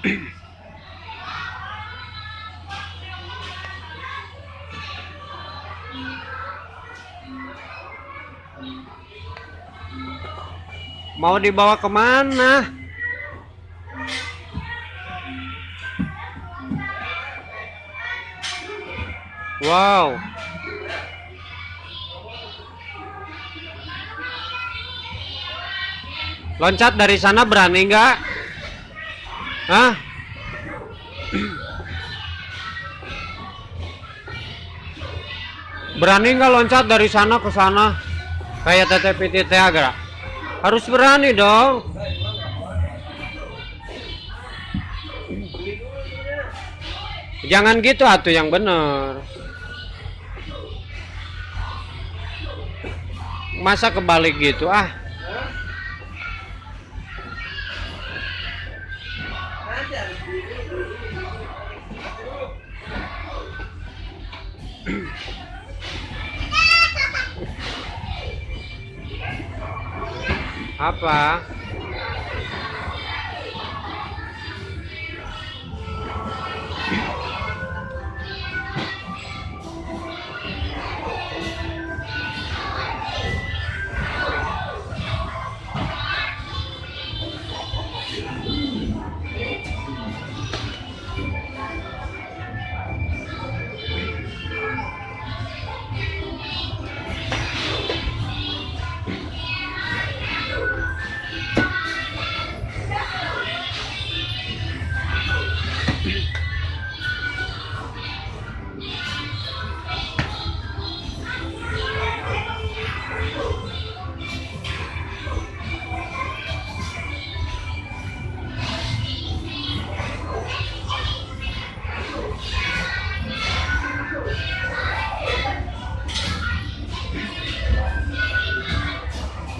Mau dibawa ke mana? Wow. Loncat dari sana berani nggak? Hah? Berani nggak loncat dari sana ke sana? Kayak teteh PTT agra? Harus berani dong. Jangan gitu atuh yang bener. Masa kebalik gitu ah? Apa?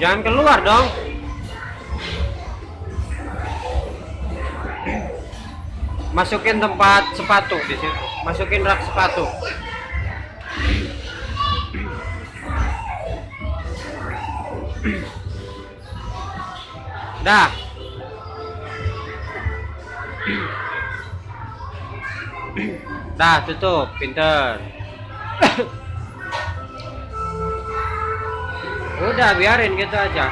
Jangan keluar dong. Masukin tempat sepatu di situ. Masukin rak sepatu. Dah. Dah tutup, pinter. Udah biarin gitu aja.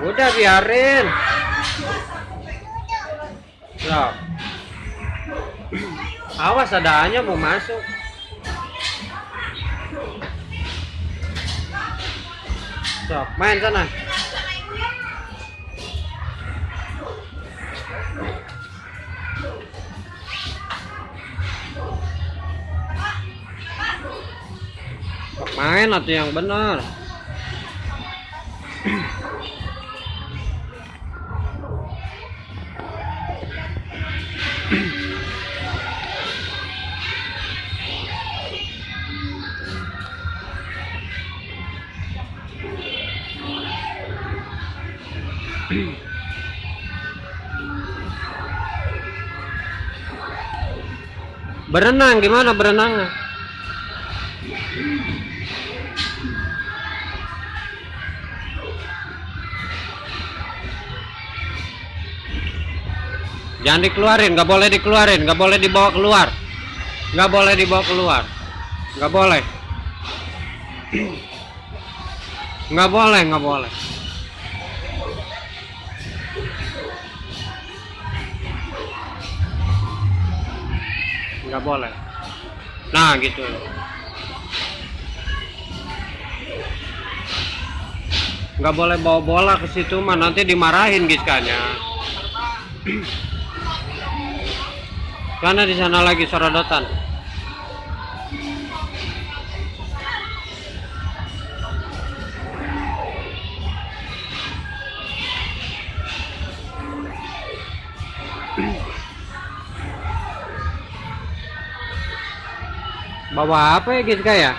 Udah biarin. Loh. Awas ada hanya mau masuk. Sok, main sana. Main atau yang benar. Berenang gimana berenangnya? Jangan dikeluarin, nggak boleh dikeluarin, nggak boleh dibawa keluar, nggak boleh dibawa keluar, nggak boleh, nggak boleh, nggak boleh. nggak boleh. Nah gitu. Nggak boleh bawa bola ke situ mah nanti dimarahin giskanya karena di sana lagi sorodotan. Bawa apa ya Giska ya